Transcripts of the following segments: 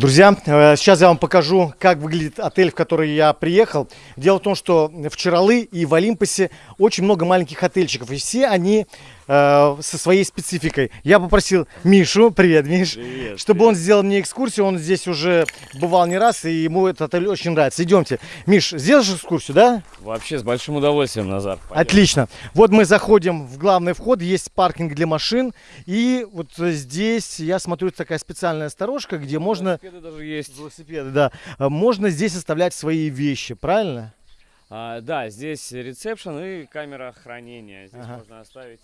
Друзья, э, сейчас я вам покажу, как выглядит отель, в который я приехал. Дело в том, что в Чаралы и в Олимпосе очень много маленьких отельчиков, и все они э, со своей спецификой. Я попросил Мишу, привет, Миш, Привет, чтобы привет. он сделал мне экскурсию. Он здесь уже бывал не раз, и ему этот отель очень нравится. Идемте. Миш, сделаешь экскурсию, да? Вообще с большим удовольствием, Назар. пойдем. Отлично. Вот мы заходим в главный вход, есть паркинг для машин, и вот здесь, я смотрю, такая специальная сторожка, где можно... Велосипеды даже есть. Велосипеды, да. Э, Можно здесь оставлять свои вещи, правильно? А, да, здесь ресепшн и камера хранения. Здесь Ага. можно оставить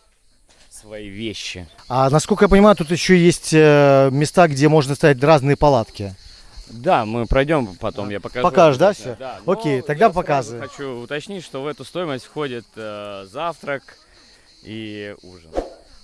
свои вещи. А насколько я понимаю, тут еще есть э, места, где можно ставить разные палатки. Да, мы пройдем потом, я покажу. Покажешь, да, всё? Да, но Окей, тогда показывай. хочу уточнить, что в эту стоимость входит э, завтрак и ужин.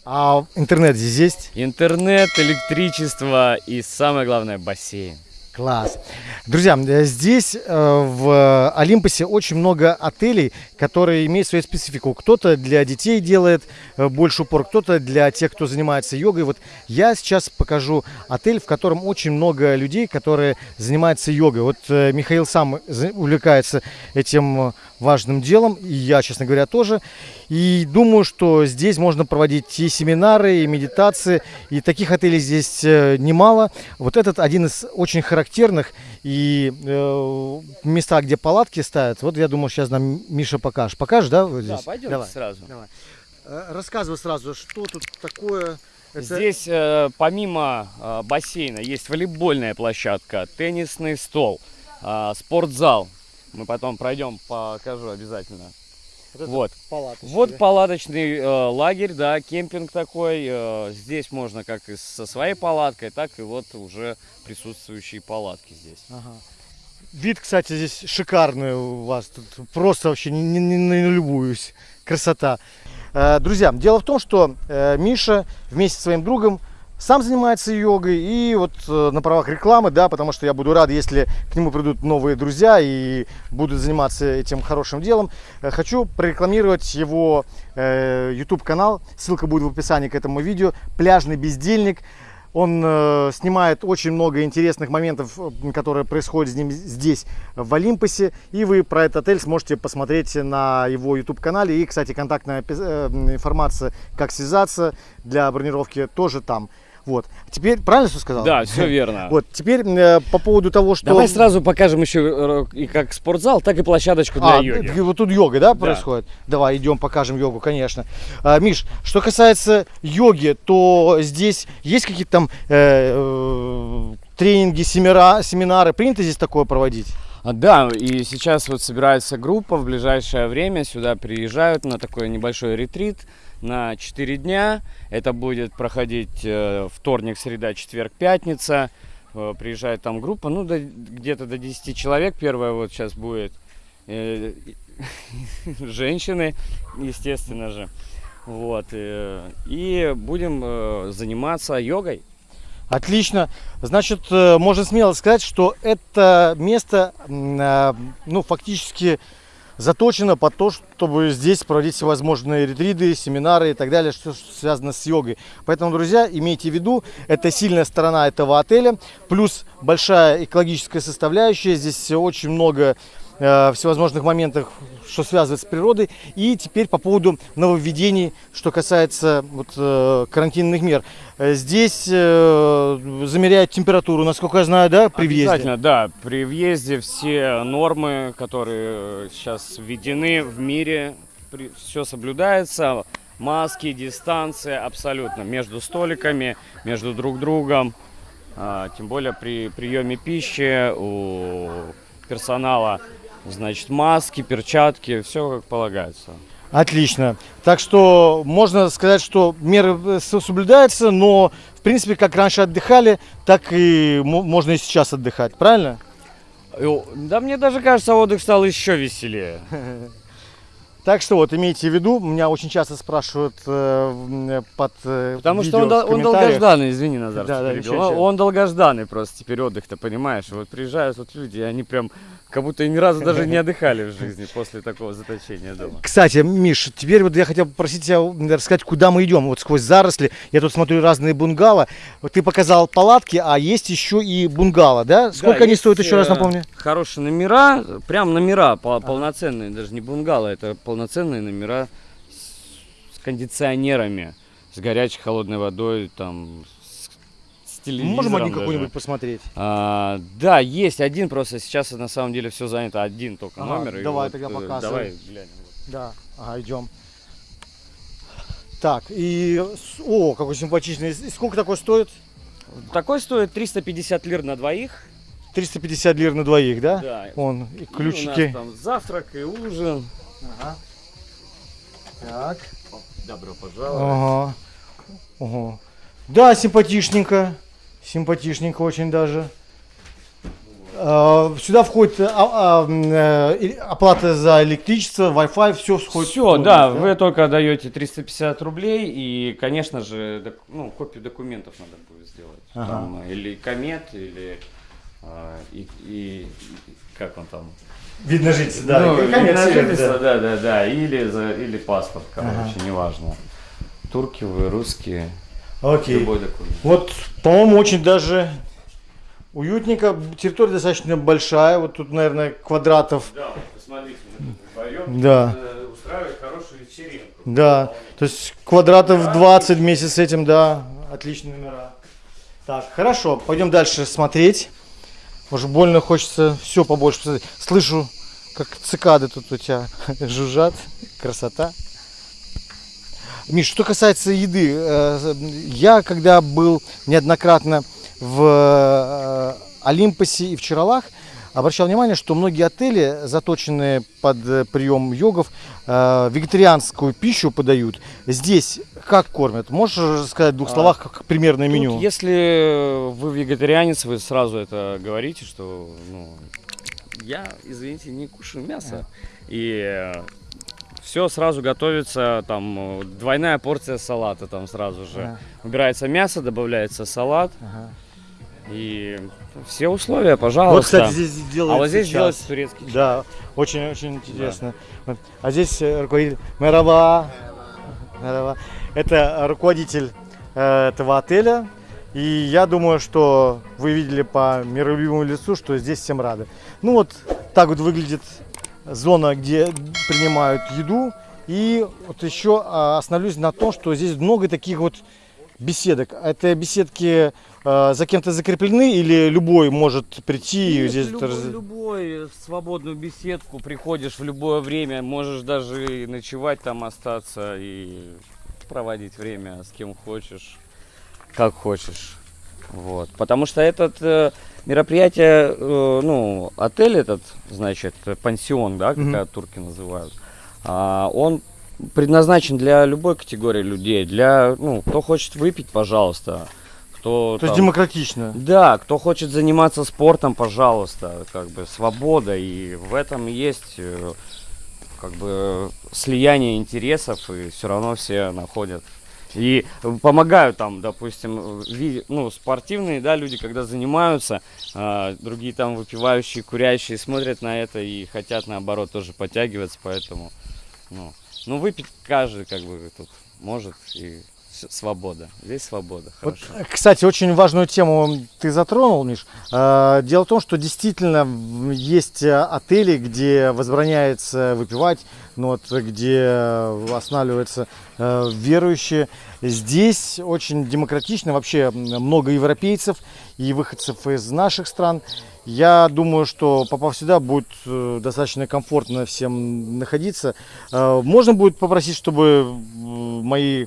А интернет здесь есть? Интернет, электричество и самое главное бассейн. Класс. Друзья, э, здесь э, в Олимпосе очень много отелей, которые имеют свою специфику. Кто-то для детей делает э, больше упор, кто-то для тех, кто занимается йогой. Вот я сейчас покажу отель, в котором очень много людей, которые занимаются йогой. Вот Михаил сам увлекается этим важным делом, и я, честно говоря, тоже. И думаю, что здесь можно проводить и семинары, и медитации, и таких отелей здесь э, немало. Вот этот один из очень характерных и э, места, где палатки ставят. Вот я думаю, сейчас нам Миша покажешь. Покажешь, да, вот здесь? Да, пойдем Давай. сразу. Давай. Э, Рассказывай сразу, что тут такое. Это- Здесь э, помимо э, бассейна есть волейбольная площадка, теннисный стол, э, спортзал. Мы потом пройдем, покажу обязательно. вот, Вот. палаточки, Вот да? палаточный э, лагерь, да, кемпинг такой. э, здесь можно как и со своей палаткой, так и вот уже присутствующие палатки здесь. Ага. Вид, кстати, здесь шикарный у вас. Тут просто вообще не, не, не налюбуюсь. Красота. Э, Друзья, дело в том, что э, Миша вместе со своим другом сам занимается йогой и вот э, на правах рекламы, да, потому что я буду рад, если к нему придут новые друзья и будут заниматься этим хорошим делом. Э, Хочу прорекламировать его э, YouTube канал, ссылка будет в описании к этому видео. Пляжный бездельник. Он э, снимает очень много интересных моментов, которые происходят с ним здесь, в Олимпосе. И вы про этот отель сможете посмотреть на его YouTube-канале. И, кстати, контактная информация, как связаться для бронировки, тоже там. Вот. Теперь, правильно все сказал? Да, все верно. Вот, теперь э, по поводу того, что... Давай сразу покажем еще э, и как спортзал, так и площадочку для А, йоги. вот тут йога, да, происходит? Давай, идем, покажем йогу, конечно. А, Миш, что касается йоги, то здесь есть какие-то там э, э, тренинги, семера, семинары? Принято здесь такое проводить? А, Да, и сейчас вот собирается группа, в ближайшее время сюда приезжают на такой небольшой ретрит на 4 дня. Это будет проходить э, вторник, среда, четверг, пятница. Э, приезжает там группа, ну, где-то до 10 человек. Первая вот сейчас будет э, женщины, естественно же. Вот. и будем заниматься йогой. Отлично. Значит, э, можно смело сказать, что это место, э, ну, фактически заточено под то, чтобы здесь проводить всевозможные ретриды, семинары и так далее, что связано с йогой. Поэтому, друзья, имейте в виду, это сильная сторона этого отеля, плюс большая экологическая составляющая. Здесь очень много э, всевозможных моментов, что связывает с природой. И теперь по поводу нововведений, что касается вот, э, карантинных мер. Э, Здесь э, замеряют температуру, насколько я знаю, да, при въезде? Обязательно, да. При въезде все нормы, которые сейчас введены в мире, все соблюдается. Маски, дистанция абсолютно между столиками, между друг другом. А, тем более при приеме пищи у персонала, значит, маски, перчатки, все как полагается. Отлично. Так что можно сказать, что меры э, соблюдаются, но в принципе, как раньше отдыхали, так и мо- можно и сейчас отдыхать, правильно? Да мне даже кажется, отдых стал еще веселее. Так что вот, имейте в виду, меня очень часто спрашивают э, м, под э, Потому что видео он, в он комментариях. долгожданный, извини, Назар, Да, что да, ничего, Он-. Он долгожданный просто теперь отдых-то, понимаешь? Вот приезжают тут люди, и они прям как будто ни разу даже не отдыхали в жизни после такого заточения дома. Кстати, Миш, теперь вот я хотел попросить тебя рассказать, куда мы идем. Вот сквозь заросли. Я тут смотрю разные бунгало. Вот ты показал палатки, а есть еще и бунгало, да? Сколько Да, они стоят, еще раз э, напомню? Хорошие номера, прям номера пол- полноценные, даже не бунгало, это полноценные номера с, с кондиционерами, с горячей холодной водой, там, с, с телевизором Можем один какой-нибудь посмотреть? А, да, есть один, просто сейчас на самом деле все занято, один только Ага, номер. и давай вот, тогда э, показывай. Давай глянем. Да, ага, идем. Так, и... О, какой симпатичный. И сколько такой стоит? Такой стоит 350 лир на двоих. 350 лир на двоих, да? Да. Вон, и И у ключики. нас там завтрак и ужин. Ага. Так. Добро пожаловать. Ага. Ага. Да, симпатичненько. Симпатичненько очень даже. А, Сюда входит а, а, э, оплата за электричество, Wi-Fi, все входит. Все, полностью, да, вы только даете 350 рублей и, конечно же, ну, копию документов надо будет сделать. Ага. Там, или комет, или и, и- как он там? Видно жить, да. Ну, конец на жительство, да. да, да, да, или, за, или паспорт, короче, Ага. неважно. Турки вы, русские, Окей. любой документ. Вот, по-моему, очень даже уютненько. Территория достаточно большая. Вот тут, наверное, квадратов. Да, вот посмотрите, мы тут вдвоем Да. э, устраивать хорошую вечеринку. Да. То есть квадратов 20 вместе с этим, да. Отличные номера. Так, хорошо. Пойдем дальше смотреть. Уже больно хочется все побольше посмотреть. Слышу, как цикады тут у тебя жужжат. Красота. Миш, что касается еды, э, я когда был неоднократно в э, Олимпосе и в Чаралах, обращал внимание, что многие отели, заточенные под э, прием йогов, э, вегетарианскую пищу подают. Здесь как кормят? Можешь сказать в двух А, словах как примерное Тут, меню? если вы вегетарианец, вы сразу это говорите, что ну, я, извините, не кушаю мясо. И все сразу готовится, там э, двойная порция салата там сразу же. Ага, Убирается мясо, добавляется салат. ага. И все условия, пожалуйста. Вот, кстати, здесь делается а вот здесь сейчас. делается турецкий чай. Да, очень-очень интересно. Вот. А здесь э, руководитель Мераба. Мераба. Это руководитель э, этого отеля. И я думаю, что вы видели по миролюбивому лицу, что здесь всем рады. Ну вот так вот выглядит зона, где принимают еду. И вот еще а, остановлюсь на том, что здесь много таких вот беседок. Это беседки за кем-то закреплены или любой может прийти Нет, здесь любой, раз- любой в свободную беседку приходишь в любое время, можешь даже и ночевать там остаться и проводить время с кем хочешь, как хочешь. Вот. Потому что этот э, мероприятие, э, ну, отель этот, значит, э, пансион, да, как э, турки называют, а, он предназначен для любой категории людей, для, ну, кто хочет выпить, пожалуйста, кто То есть там- демократично. да, кто хочет заниматься спортом, пожалуйста, как бы свобода, и в этом есть э, как бы слияние интересов, и все равно все находят. И помогают там, допустим, ну, спортивные, да, люди, когда занимаются, а, другие там выпивающие, курящие смотрят на это и хотят, наоборот, тоже подтягиваться, поэтому, ну, ну выпить каждый, как бы, тут может, и с- свобода. Здесь свобода, Вот, хорошо. э, кстати, очень важную тему ты затронул, Миш. Э, Дело в том, что действительно есть э, отели, где возбраняется выпивать, но вот где останавливаются э, верующие. Здесь очень демократично, вообще много европейцев и выходцев из наших стран. Я думаю, что попав сюда, будет э, достаточно комфортно всем находиться. Э, Можно будет попросить, чтобы мои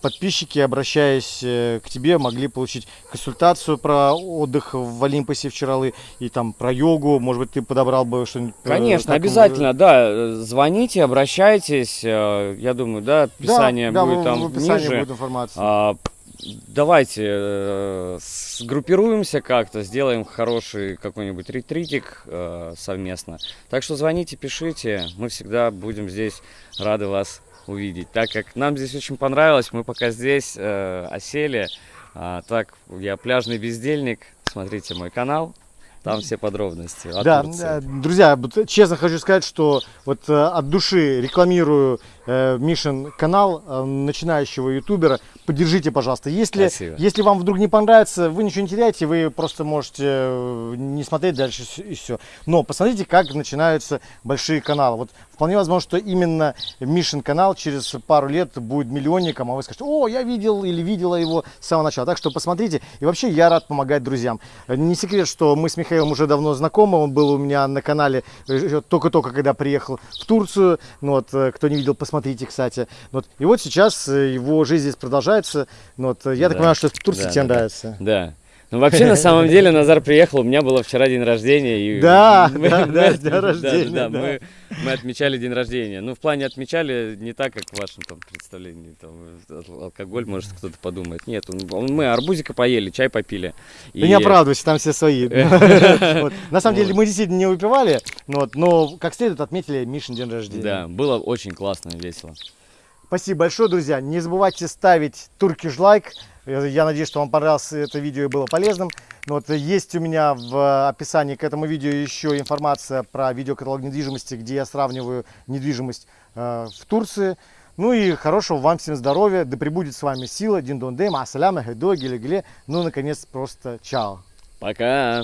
подписчики, обращаясь э, к тебе, могли получить консультацию про отдых в Олимпосе в Чаралы и там про йогу. Может быть, ты подобрал бы что-нибудь? э, Конечно, так, обязательно, да. Звоните, обращайтесь. э, Я думаю, да, Да, описание да, будет в- там в описании ниже. будет информация. А, давайте э, сгруппируемся как-то, сделаем хороший какой-нибудь ретритик э, совместно. Так что звоните, пишите, мы всегда будем здесь рады вас увидеть. Так как нам здесь очень понравилось, мы пока здесь э, осели. А, так, я пляжный бездельник, смотрите мой канал, там все подробности. Да, Турции. э, друзья, честно хочу сказать, что вот э, от души рекламирую э, Мишин канал э, начинающего ютубера. Поддержите, пожалуйста. Если, Спасибо. если вам вдруг не понравится, вы ничего не теряете, вы просто можете э, не смотреть дальше и все. Но посмотрите, как начинаются большие каналы. Вот вполне возможно, что именно Мишин канал через пару лет будет миллионником, а вы скажете, о, я видел или видела его с самого начала. Так что посмотрите. И вообще я рад помогать друзьям. Э, Не секрет, что мы с Михаилом уже давно знакомы. Он был у меня на канале э, только-только, когда приехал в Турцию. Ну, вот, э, кто не видел, посмотрите, кстати. Ну Вот. И вот сейчас э, его жизнь здесь продолжается. Ну, Вот. э, Я так Да. понимаю, что в Турции Да, тебе да, да. нравится. Да. Ну, вообще, на самом деле, Назар приехал, у меня было вчера день рождения. И Да, мы- да, мы да, день да, рождения, да, да. Мы, мы отмечали день рождения. Ну, в плане отмечали не так, как в вашем там представлении. Там, э, алкоголь, может, кто-то подумает. Нет, он- он- мы арбузика поели, чай попили. Ты не оправдывайся, там все свои. На самом деле мы действительно не выпивали, ну но как следует отметили Мишин день рождения. Да, было очень классно и весело. Спасибо большое, друзья. Не забывайте ставить туркиш лайк. Э, Я надеюсь, что вам понравилось это видео и было полезным. Ну Вот, есть у меня в описании к этому видео еще информация про видеокаталог недвижимости, где я сравниваю недвижимость э, в Турции. Ну и хорошего вам всем здоровья, да пребудет с вами сила, дин дон дем, ассаляма, хедо, геле Ну, наконец, просто чао. Пока!